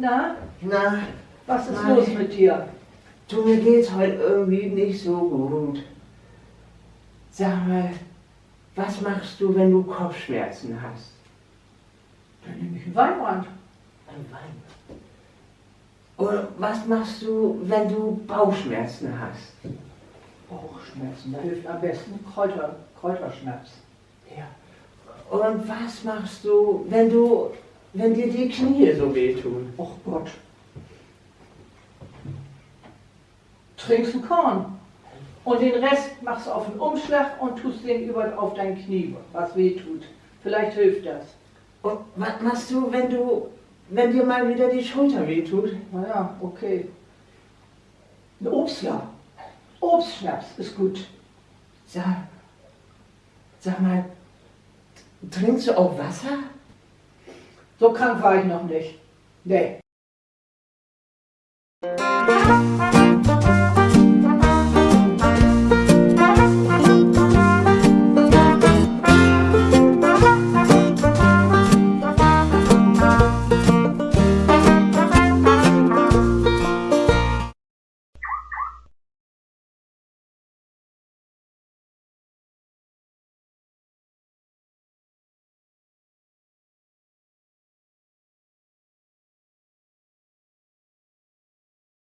Na? Na? Was ist Mari, los mit dir? Du, mir geht's heute irgendwie nicht so gut. Sag mal, was machst du, wenn du Kopfschmerzen hast? Dann nehme ich ein Weinbrand. Ein Wein. Oder was machst du, wenn du Bauchschmerzen hast? Bauchschmerzen, da hilft am besten Kräuter, Kräuterschmerz. Ja. Und was machst du, wenn du wenn dir die Knie so wehtun? Och Gott. Trinkst ein Korn. Und den Rest machst du auf den Umschlag und tust den über auf dein Knie, was weh tut. Vielleicht hilft das. Und was machst du, wenn du, wenn dir mal wieder die Schulter wehtut? Naja, okay. Ein Obstler. Obstschnaps ist gut. Sag, sag mal, trinkst du auch Wasser? So krank war ich noch nicht. Nee.